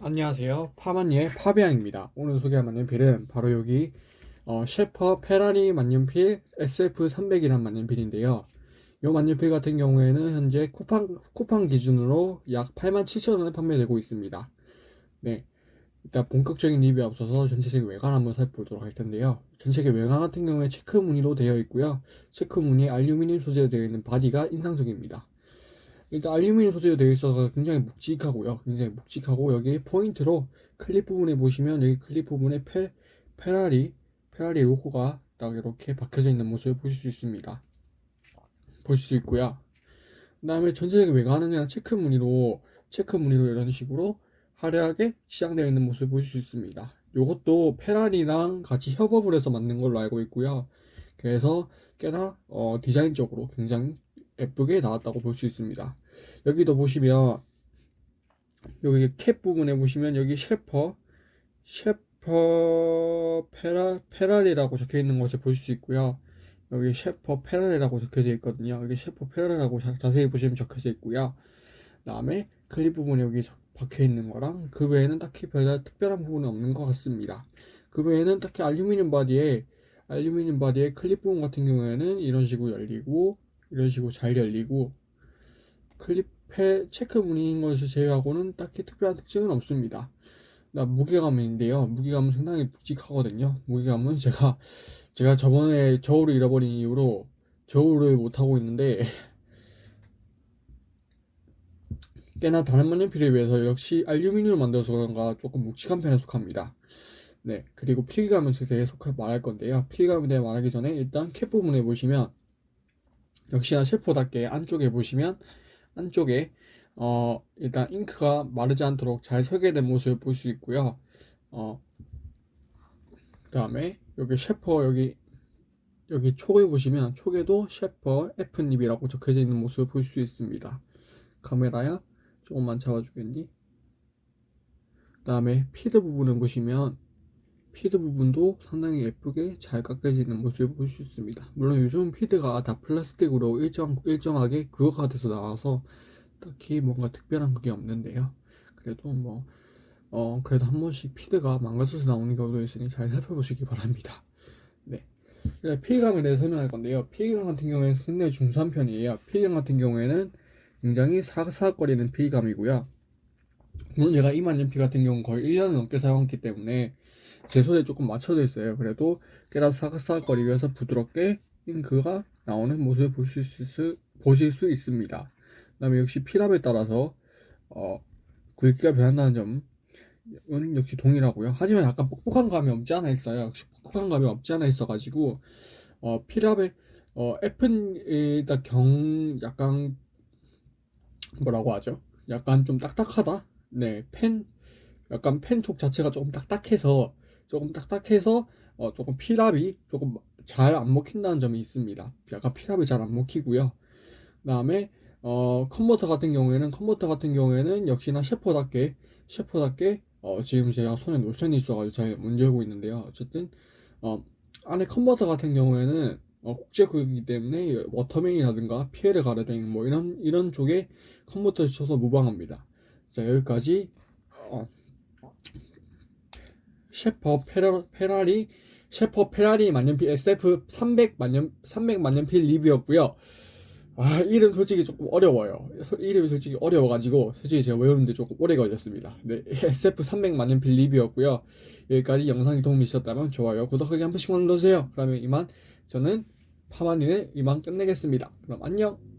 안녕하세요. 파마니의 파비앙입니다. 오늘 소개할 만년필은 바로 여기 어, 셰퍼 페라리 만년필 SF300이란 만년필인데요. 이 만년필 같은 경우에는 현재 쿠팡, 쿠팡 기준으로 약 87,000원에 판매되고 있습니다. 네. 일단 본격적인 리뷰에 앞서서 전체적인 외관 한번 살펴보도록 할 텐데요. 전체적인 외관 같은 경우에 체크 무늬로 되어 있고요. 체크 무늬 알루미늄 소재로 되어 있는 바디가 인상적입니다. 일단 알루미늄 소재로 되어 있어서 굉장히 묵직하고요. 굉장히 묵직하고 여기 포인트로 클립 부분에 보시면 여기 클립 부분에 페, 페라리 페라리 로고가 딱 이렇게 박혀져 있는 모습을 보실 수 있습니다. 보실 수 있고요. 그 다음에 전체적인 외관은 그냥 체크 무늬로 체크 무늬로 이런 식으로 화려하게 치장되어 있는 모습을 보실 수 있습니다. 이것도 페라리랑 같이 협업을 해서 만든 걸로 알고 있고요. 그래서 꽤나 어, 디자인적으로 굉장히 예쁘게 나왔다고 볼 수 있습니다. 여기도 보시면 여기 캡 부분에 보시면 여기 셰퍼 셰퍼 페라 페라리라고 적혀 있는 것을 보실 수 있고요. 여기 셰퍼 페라리라고 적혀져 있거든요. 여기 셰퍼 페라리라고 자, 자세히 보시면 적혀져 있고요. 그 다음에 클립 부분에 여기 박혀 있는 거랑 그 외에는 딱히 별 특별한 부분은 없는 것 같습니다. 그 외에는 딱히 알루미늄 바디에 알루미늄 바디의 클립 부분 같은 경우에는 이런 식으로 열리고 이런 식으로 잘 열리고 클립에 체크 무늬인 것을 제외하고는 딱히 특별한 특징은 없습니다. 나 무게감인데요. 무게감은 상당히 묵직하거든요. 무게감은 제가 제가 저번에 저울을 잃어버린 이후로 저울을 못 하고 있는데 꽤나 다른 만년필에 비해서 역시 알루미늄을 만들어서 그런가 조금 묵직한 편에 속합니다. 네, 그리고 필기감에 대해 속 말할 건데요. 필기감에 대해 말하기 전에 일단 캡 부분에 보시면 역시나 셰퍼답게 안쪽에 보시면 안쪽에 어 일단 잉크가 마르지 않도록 잘 설계된 모습을 볼 수 있고요. 어 그 다음에 여기 셰퍼 여기 여기 촉을 보시면 촉에도 셰퍼 F닙이라고 적혀져 있는 모습을 볼 수 있습니다. 카메라야 조금만 잡아주겠니? 그 다음에 feed 부분을 보시면 feed 부분도 상당히 예쁘게 잘 깎여지는 모습을 볼 수 있습니다. 물론 요즘 feed가 다 플라스틱으로 일정, 일정하게 그거가 돼서 나와서 딱히 뭔가 특별한 그게 없는데요. 그래도 뭐, 어, 그래도 한 번씩 feed가 망가져서 나오는 경우도 있으니 잘 살펴보시기 바랍니다. 네. 필기감에 대해 설명할 건데요. 필기감 같은 경우에는 상당히 준수한 편이에요. 필기감 같은 경우에는 굉장히 사각사각거리는 피해감이고요. 물론 제가 이만년피 같은 경우는 거의 1년을 넘게 사용했기 때문에 제 손에 조금 맞춰져 있어요. 그래도 꽤나 사각사각거리면서 부드럽게 잉크가 나오는 모습을 보실 수, 보실 수 있습니다. 그 다음에 역시 피랍에 따라서 어, 굵기가 변한다는 점은 역시 동일하고요. 하지만 약간 뻑뻑한 감이 없지 않아 있어요. 역시 뻑뻑한 감이 없지 않아 있어 가지고 어, 필압의 어, F는 경우 약간 뭐라고 하죠? 약간 좀 딱딱하다. 네, 펜 약간 펜촉 자체가 조금 딱딱해서 조금 딱딱해서 어, 조금 필압이 조금 잘 안 먹힌다는 점이 있습니다. 약간 필압이 잘 안 먹히고요. 그 다음에 어, 컨버터 같은 경우에는 컨버터 같은 경우에는 역시나 셰퍼답게 셰퍼답게 어, 지금 제가 손에 로션이 있어가지고 잘 못 열고 있는데요. 어쨌든 어, 안에 컨버터 같은 경우에는 어, 국제규격이기 때문에 워터맨이라든가 피에르 가르뎅 뭐 이런 이런 쪽에 컨버터를 써서 무방합니다. 자 여기까지 어, 셰퍼 페라, 페라리 셰퍼 페라리 만년필 SF 300 만년 300 만년필 리뷰였고요. 아 이름 솔직히 조금 어려워요. 이름이 솔직히 어려워가지고 솔직히 제가 외우는데 조금 오래 걸렸습니다. 네 SF 300 만년필 리뷰였고요. 여기까지 영상이 도움이 있었다면 좋아요, 구독하기 한 번씩만 눌러주세요. 그러면 이만 저는 파마니는 이만 끝내겠습니다. 그럼 안녕.